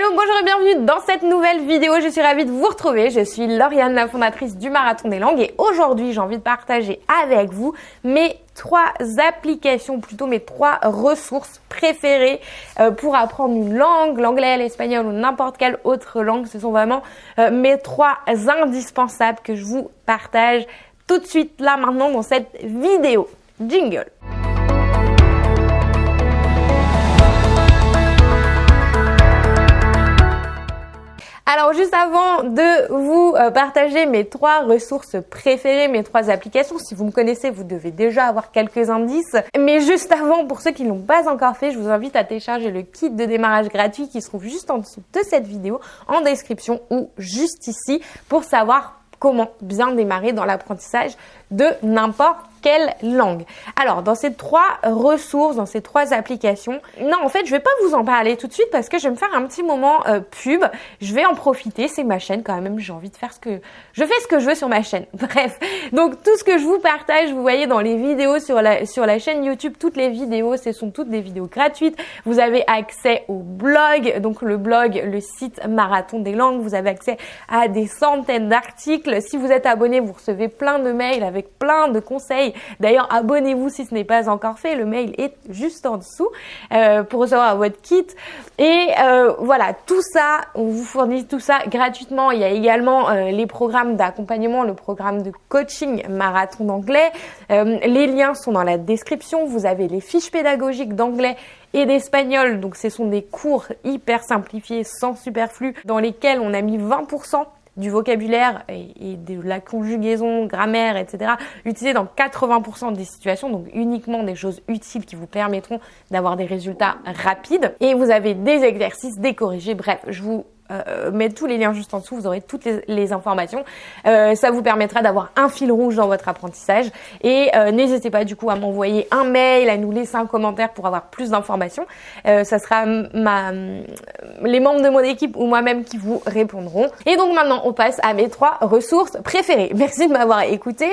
Hello, bonjour et bienvenue dans cette nouvelle vidéo. Je suis ravie de vous retrouver. Je suis Lauriane, la fondatrice du Marathon des Langues et aujourd'hui j'ai envie de partager avec vous mes trois applications, plutôt mes trois ressources préférées euh, pour apprendre une langue, l'anglais, l'espagnol ou n'importe quelle autre langue. Ce sont vraiment euh, mes trois indispensables que je vous partage tout de suite là maintenant dans cette vidéo. Jingle Alors juste avant de vous euh, partager mes trois ressources préférées, mes trois applications, si vous me connaissez, vous devez déjà avoir quelques indices. Mais juste avant, pour ceux qui ne l'ont pas encore fait, je vous invite à télécharger le kit de démarrage gratuit qui se trouve juste en dessous de cette vidéo, en description ou juste ici, pour savoir comment bien démarrer dans l'apprentissage de n'importe quelle langue. Alors, dans ces trois ressources, dans ces trois applications, non, en fait, je vais pas vous en parler tout de suite parce que je vais me faire un petit moment euh, pub. Je vais en profiter, c'est ma chaîne quand même, j'ai envie de faire ce que... Je fais ce que je veux sur ma chaîne. Bref, donc tout ce que je vous partage, vous voyez dans les vidéos sur la, sur la chaîne YouTube, toutes les vidéos, ce sont toutes des vidéos gratuites. Vous avez accès au blog, donc le blog, le site Marathon des langues. Vous avez accès à des centaines d'articles. Si vous êtes abonné, vous recevez plein de mails avec plein de conseils. D'ailleurs, abonnez-vous si ce n'est pas encore fait. Le mail est juste en dessous euh, pour recevoir votre kit. Et euh, voilà, tout ça, on vous fournit tout ça gratuitement. Il y a également euh, les programmes d'accompagnement, le programme de coaching marathon d'anglais. les liens sont dans la description. Vous avez les fiches pédagogiques d'anglais et d'espagnol. Donc ce sont des cours hyper simplifiés, sans superflu, dans lesquels on a mis 20% du vocabulaire et, de la conjugaison, grammaire, etc. utilisé dans 80% des situations, donc uniquement des choses utiles qui vous permettront d'avoir des résultats rapides. Et vous avez des exercices, des corrigés, bref, je vous euh, mettre tous les liens juste en dessous, vous aurez toutes les, informations. Euh, ça vous permettra d'avoir un fil rouge dans votre apprentissage. Et euh, n'hésitez pas du coup à m'envoyer un mail, à nous laisser un commentaire pour avoir plus d'informations. Euh, ça sera ma, les membres de mon équipe ou moi-même qui vous répondront. Et donc maintenant, on passe à mes trois ressources préférées. Merci de m'avoir écouté.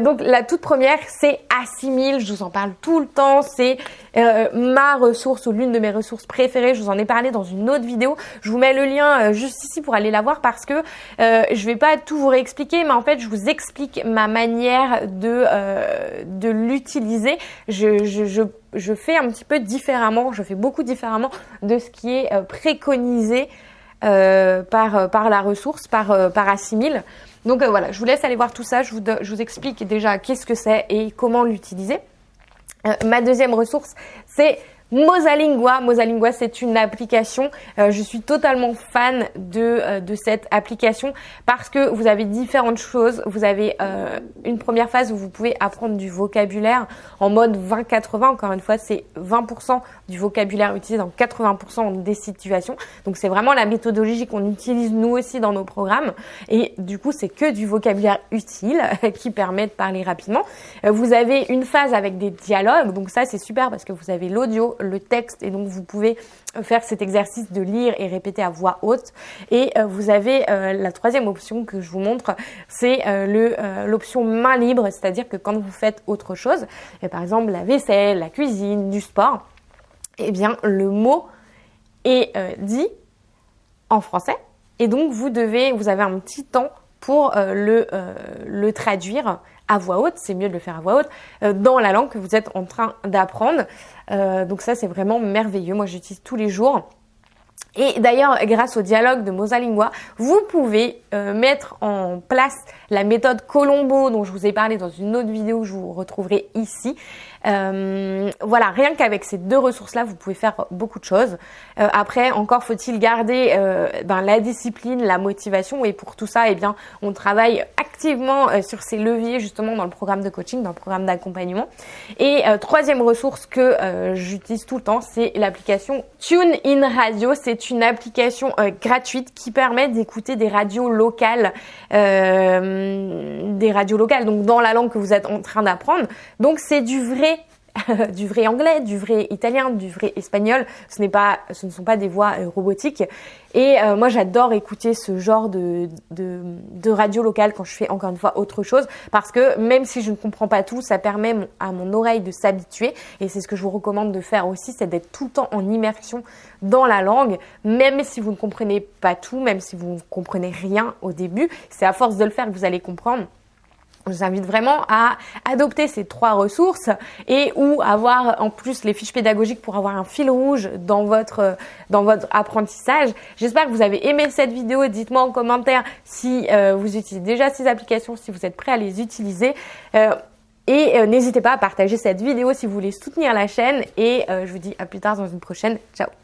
donc la toute première, c'est Assimile. Je vous en parle tout le temps. C'est ma ressource ou l'une de mes ressources préférées. Je vous en ai parlé dans une autre vidéo. Je vous mets le lien euh, juste ici pour aller la voir parce que euh, je vais pas tout vous réexpliquer, mais en fait je vous explique ma manière de, euh, de l'utiliser. Je, je, je, fais un petit peu différemment, je fais beaucoup différemment de ce qui est préconisé par, par la ressource, par, par Assimile. Donc voilà, je vous laisse aller voir tout ça, je vous, je vous explique déjà qu'est-ce que c'est et comment l'utiliser. ma deuxième ressource, c'est Mosalingua. Mosalingua, c'est une application. Euh, je suis totalement fan de, euh, de cette application parce que vous avez différentes choses. Vous avez euh, une première phase où vous pouvez apprendre du vocabulaire en mode 20-80. Encore une fois, c'est 20% du vocabulaire utilisé dans 80% des situations. Donc c'est vraiment la méthodologie qu'on utilise nous aussi dans nos programmes. Et du coup, c'est que du vocabulaire utile qui permet de parler rapidement. vous avez une phase avec des dialogues. Donc ça, c'est super parce que vous avez l'audio, le texte et donc vous pouvez faire cet exercice de lire et répéter à voix haute. Et euh, vous avez euh, la troisième option que je vous montre, c'est euh, l'option main libre, c'est-à-dire que quand vous faites autre chose, par exemple la vaisselle, la cuisine, du sport, eh bien le mot est dit en français et donc vous devez, vous avez un petit temps pour le, le traduire à voix haute, c'est mieux de le faire à voix haute, euh, dans la langue que vous êtes en train d'apprendre. Euh, donc ça, c'est vraiment merveilleux. Moi, j'utilise tous les jours. Et d'ailleurs, grâce au dialogue de Mosalingua, vous pouvez euh, mettre en place la méthode Colombo dont je vous ai parlé dans une autre vidéo que je vous retrouverai ici. Euh, voilà, rien qu'avec ces deux ressources-là, vous pouvez faire beaucoup de choses. Euh, après, encore faut-il garder euh, ben, la discipline, la motivation. Et pour tout ça, eh bien, on travaille activement sur ces leviers justement dans le programme de coaching, dans le programme d'accompagnement. Et troisième ressource que j'utilise tout le temps, c'est l'application TuneIn Radio. C'est une application gratuite qui permet d'écouter des radios locales, des radios locales, donc dans la langue que vous êtes en train d'apprendre. Donc c'est du vrai du vrai anglais, du vrai italien, du vrai espagnol. Ce n'est pas, ce ne sont pas des voix euh, robotiques. Et euh, moi, j'adore écouter ce genre de, de, de, radio locale quand je fais encore une fois autre chose, parce que même si je ne comprends pas tout, ça permet à mon oreille de s'habituer. Et c'est ce que je vous recommande de faire aussi, c'est d'être tout le temps en immersion dans la langue, même si vous ne comprenez pas tout, même si vous ne comprenez rien au début. C'est à force de le faire que vous allez comprendre. Je vous invite vraiment à adopter ces trois ressources et ou avoir en plus les fiches pédagogiques pour avoir un fil rouge dans votre, dans votre apprentissage. J'espère que vous avez aimé cette vidéo. Dites-moi en commentaire si euh, vous utilisez déjà ces applications, si vous êtes prêt à les utiliser. Euh, et euh, n'hésitez pas à partager cette vidéo si vous voulez soutenir la chaîne. Et je vous dis à plus tard dans une prochaine. Ciao